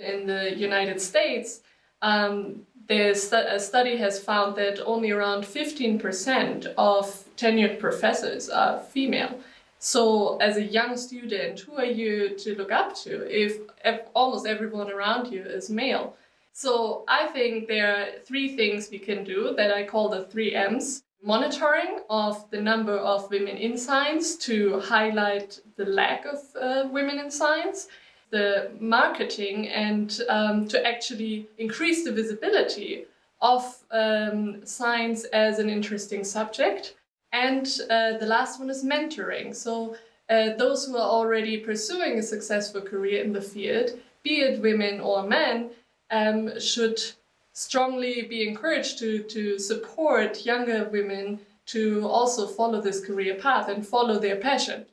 In the United States, um, a study has found that only around 15% of tenured professors are female. So as a young student, who are you to look up to if, if almost everyone around you is male? So I think there are three things we can do that I call the three M's. Monitoring of the number of women in science to highlight the lack of uh, women in science the marketing and um, to actually increase the visibility of um, science as an interesting subject. And uh, the last one is mentoring. So uh, those who are already pursuing a successful career in the field, be it women or men, um, should strongly be encouraged to, to support younger women to also follow this career path and follow their passion.